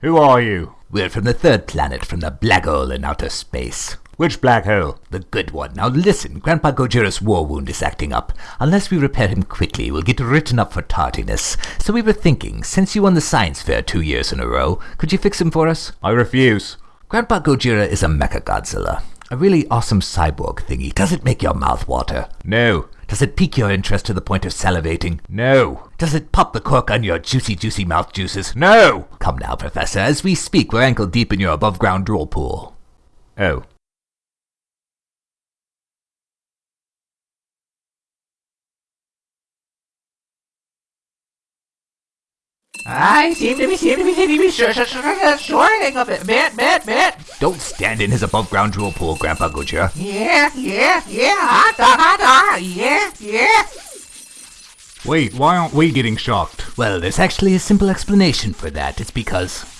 Who are you? We're from the third planet from the black hole in outer space. Which black hole? The good one. Now listen, Grandpa Gojira's war wound is acting up. Unless we repair him quickly, we'll get written up for tardiness. So we were thinking, since you won the science fair two years in a row, could you fix him for us? I refuse. Grandpa Gojira is a Mecha Godzilla. A really awesome cyborg thingy. Does it make your mouth water? No. Does it pique your interest to the point of salivating? No. Does it pop the cork on your juicy, juicy mouth juices? No. Come now, Professor. As we speak, we're ankle deep in your above ground drool pool. Oh. I seem to be, seem to be, seem to be sure, sure, sure, shorting of it. Matt, Matt, Matt. Don't stand in his above ground drool pool, Grandpa Gojira. Yeah, yeah, yeah, ah, hot dog, hot ah, dog, yeah, yeah. Wait, why aren't we getting shocked? Well, there's actually a simple explanation for that. It's because